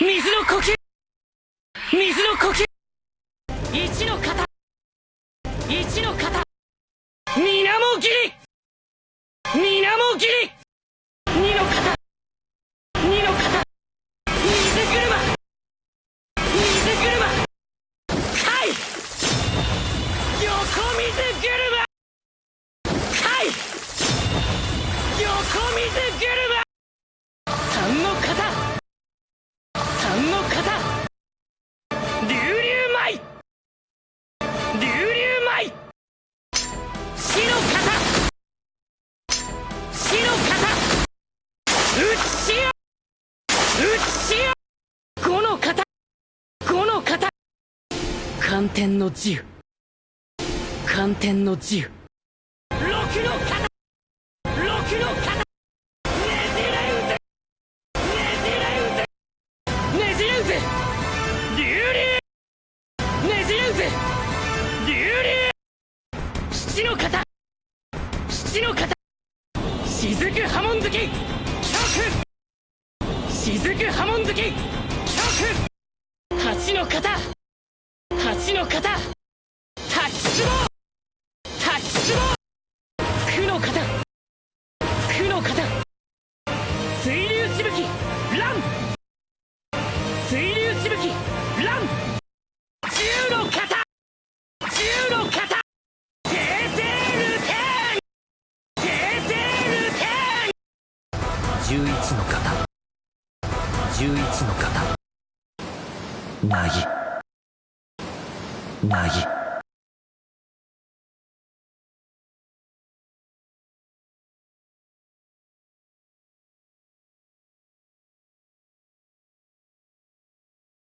水の呼吸。水の呼吸。一の型。一の型。水面切り。水面切り。二の型。二の型。水車。水車。はい。横水車。寒天の自由。寒天の自由。六の型。六の型。ねじれうぜねじれうぜねじれうぜ流流ねじれうぜ流流七の型。七の型。雫波紋好き。曲雫波紋好き。曲八の型。八の型タキツボタキツボ九の型九の型水流しぶきラン水流しぶきラン十の型十の型訂正ルテーン訂正ルテーン11の型11の型なぎなぎ